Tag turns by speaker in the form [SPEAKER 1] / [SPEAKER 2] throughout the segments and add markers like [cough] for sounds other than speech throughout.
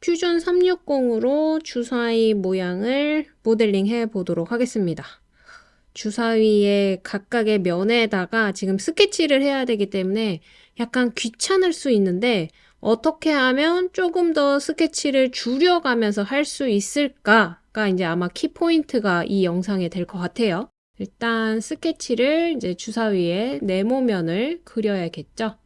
[SPEAKER 1] 퓨전 360으로 주사위 모양을 모델링 해 보도록 하겠습니다. 주사위의 각각의 면에다가 지금 스케치를 해야 되기 때문에 약간 귀찮을 수 있는데 어떻게 하면 조금 더 스케치를 줄여가면서 할 수 있을까가 이제 아마 키포인트가 이 영상에 될 것 같아요. 일단 스케치를 이제 주사위에 네모면을 그려야겠죠.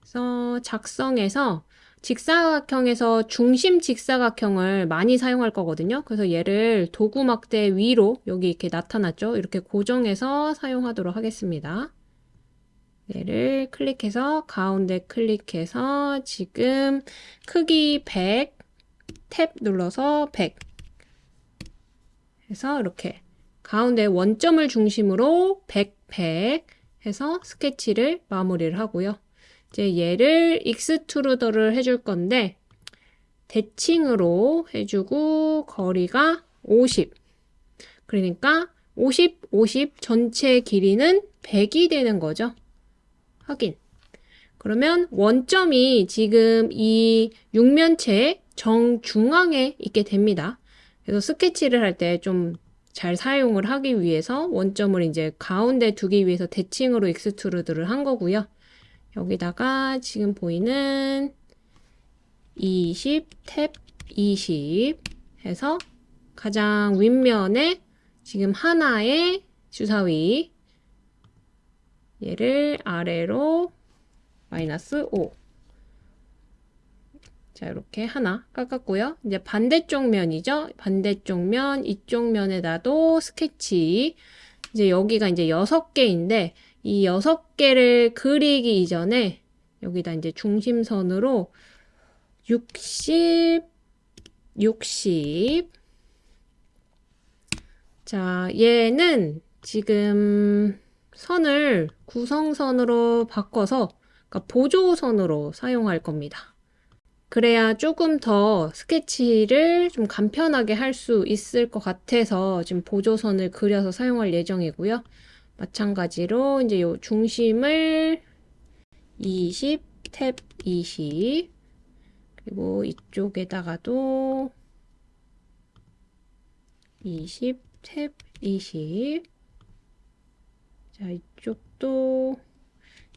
[SPEAKER 1] 그래서 작성해서 직사각형에서 중심 직사각형을 많이 사용할 거거든요. 그래서 얘를 도구 막대 위로 여기 이렇게 나타났죠. 이렇게 고정해서 사용하도록 하겠습니다. 얘를 클릭해서 가운데 클릭해서 지금 크기 100, 탭 눌러서 100 해서 이렇게 가운데 원점을 중심으로 100, 100 해서 스케치를 마무리를 하고요. 이제 얘를 extrude를 해줄 건데 대칭으로 해주고 거리가 50 그러니까 50, 50 전체 길이는 100이 되는 거죠. 확인. 그러면 원점이 지금 이 육면체 정중앙에 있게 됩니다. 그래서 스케치를 할 때 좀 잘 사용을 하기 위해서 원점을 이제 가운데 두기 위해서 대칭으로 extrude를 한 거고요. 여기다가 지금 보이는 20, 탭 20 해서 가장 윗면에 지금 하나의 주사위 얘를 아래로 마이너스 5 자, 이렇게 하나 깎았고요. 이제 반대쪽 면이죠. 반대쪽 면, 이쪽 면에다도 스케치. 이제 여기가 이제 6개인데, 이 여섯 개를 그리기 이전에 여기다 이제 중심선으로 60, 60. 자, 얘는 지금 선을 구성선으로 바꿔서 그러니까 보조선으로 사용할 겁니다. 그래야 조금 더 스케치를 좀 간편하게 할 수 있을 것 같아서 지금 보조선을 그려서 사용할 예정이고요. 마찬가지로 이제 요 중심을 20, 탭 20 그리고 이쪽에다가도 20, 탭 20 자, 이쪽도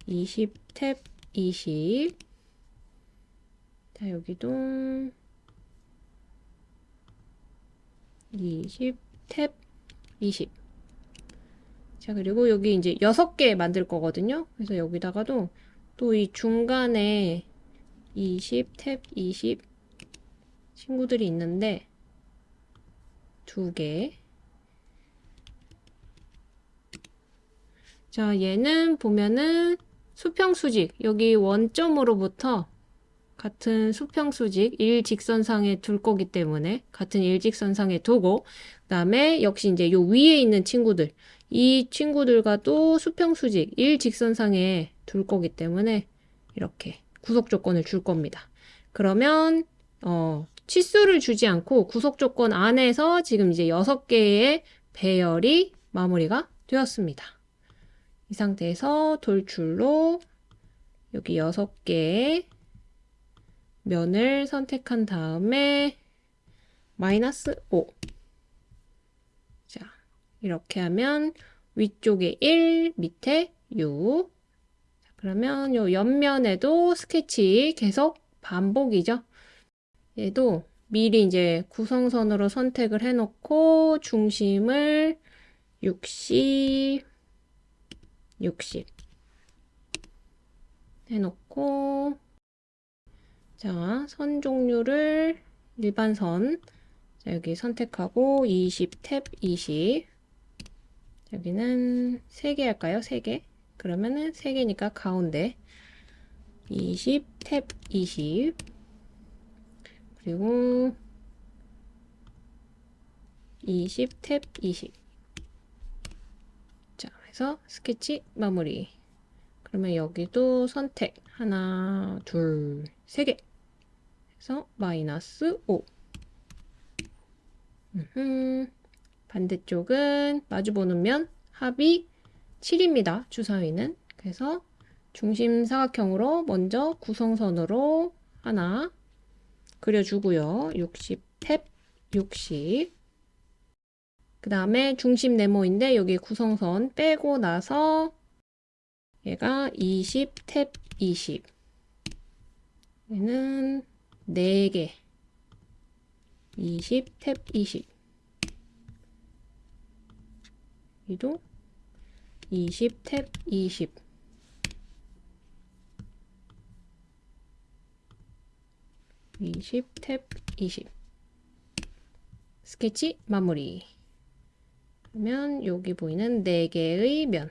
[SPEAKER 1] 20, 탭 20 자, 여기도 20, 탭 20 자, 그리고 여기 이제 6개 만들 거거든요. 그래서 여기다가도 또 이 중간에 20, 탭 20 친구들이 있는데 두 개. 자, 얘는 보면은 수평수직, 여기 원점으로부터 같은 수평수직 일직선상에 둘 거기 때문에 같은 일직선상에 두고 그 다음에 역시 이제 요 위에 있는 친구들 이 친구들과도 수평수직 일직선상에 둘 거기 때문에 이렇게 구속 조건을 줄 겁니다. 그러면 어, 치수를 주지 않고 구속 조건 안에서 지금 이제 6개의 배열이 마무리가 되었습니다. 이 상태에서 돌출로 여기 6개의 면을 선택한 다음에 마이너스 5 이렇게 하면 위쪽에 1, 밑에 6. 그러면 요 옆면에도 스케치 계속 반복이죠. 얘도 미리 이제 구성선으로 선택을 해놓고 중심을 60, 60 해놓고 자, 선 종류를 일반선 자, 여기 선택하고 20, 탭 20 여기는 3개 할까요? 3개. 그러면은 3개니까 가운데 20, 탭 20. 그리고 20, 탭 20. 자, 해서 스케치 마무리. 그러면 여기도 선택. 하나, 둘, 세 개. 해서 마이너스 5. 음흠. 반대쪽은 마주보는 면 합이 7입니다. 주사위는. 그래서 중심 사각형으로 먼저 구성선으로 하나 그려주고요. 60 탭 60. 그 다음에 중심 네모인데 여기 구성선 빼고 나서 얘가 20 탭 20. 얘는 4개. 20 탭 20. 여기도 20 탭 20. 이십 탭 이십 스케치 마무리 그러면 여기 보이는 4개의 면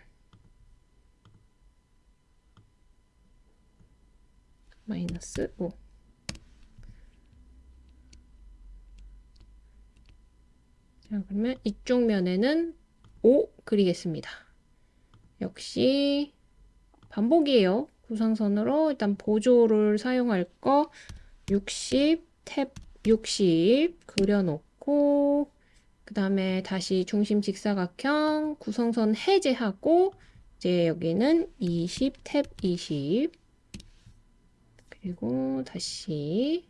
[SPEAKER 1] 마이너스 5 자, 그러면 이쪽 면에는 5 그리겠습니다. 역시 반복이에요. 구상선으로 일단 보조를 사용할 거 60, 탭 60 그려놓고 그 다음에 다시 중심 직사각형 구성선 해제하고 이제 여기는 20, 탭 20 그리고 다시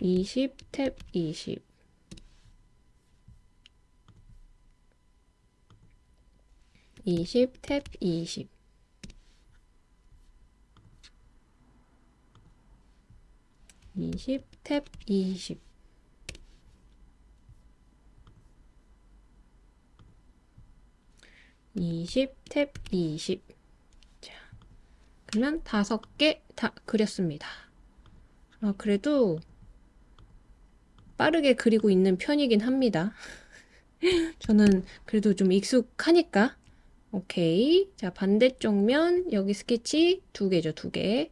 [SPEAKER 1] 20, 탭 20 20, 탭 20 20, 탭20 20, 탭20 자, 그러면 다섯 개 다 그렸습니다. 아, 그래도 빠르게 그리고 있는 편이긴 합니다. [laughs] 저는 그래도 좀 익숙하니까 오케이. 자 반대쪽 면 여기 스케치 두 개죠 두 개.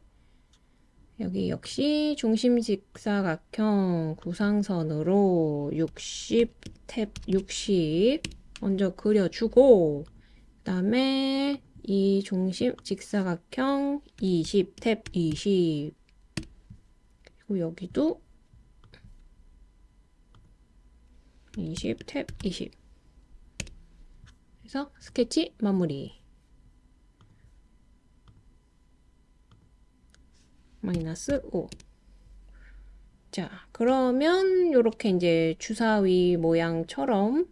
[SPEAKER 1] 여기 역시 중심 직사각형 구상선으로 60 탭 60 먼저 그려주고 그 다음에 이 중심 직사각형 20 탭 20 그리고 여기도 20 탭 20 그래서 스케치 마무리 마이너스 5. 자, 그러면 이렇게 이제 주사위 모양처럼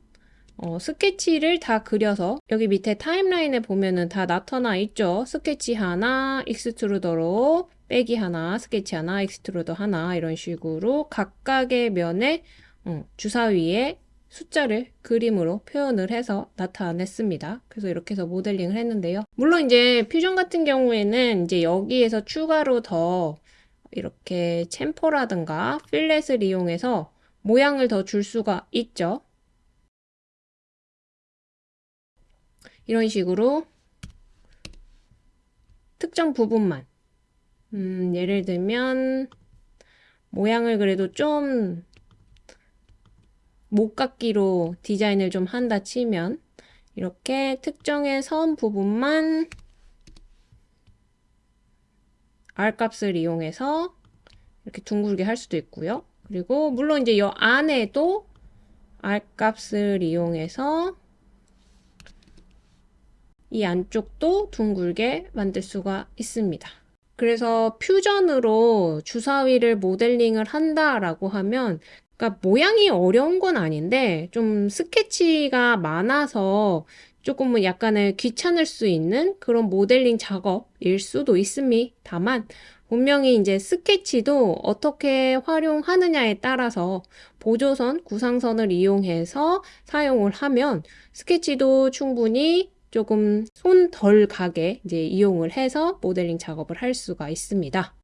[SPEAKER 1] 어, 스케치를 다 그려서 여기 밑에 타임라인에 보면은 다 나타나 있죠. 스케치 하나, extrude로 빼기 하나, 스케치 하나, extrude 하나 이런 식으로 각각의 면에 어, 주사위에 숫자를 그림으로 표현을 해서 나타냈습니다. 그래서 이렇게 해서 모델링을 했는데요. 물론 이제 퓨전 같은 경우에는 이제 여기에서 추가로 더 이렇게 챔퍼라든가 필렛을 이용해서 모양을 더 줄 수가 있죠. 이런 식으로 특정 부분만 음, 예를 들면 모양을 그래도 좀 목깎기로 디자인을 좀 한다 치면 이렇게 특정의 선 부분만 R 값을 이용해서 이렇게 둥글게 할 수도 있고요. 그리고 물론 이제 이 안에도 R 값을 이용해서 이 안쪽도 둥글게 만들 수가 있습니다. 그래서 퓨전으로 주사위를 모델링을 한다라고 하면 그러니까 모양이 어려운 건 아닌데 좀 스케치가 많아서 조금은 약간의 귀찮을 수 있는 그런 모델링 작업일 수도 있습니다만 분명히 이제 스케치도 어떻게 활용하느냐에 따라서 보조선, 구상선을 이용해서 사용을 하면 스케치도 충분히 조금 손 덜 가게 이제 이용을 해서 모델링 작업을 할 수가 있습니다.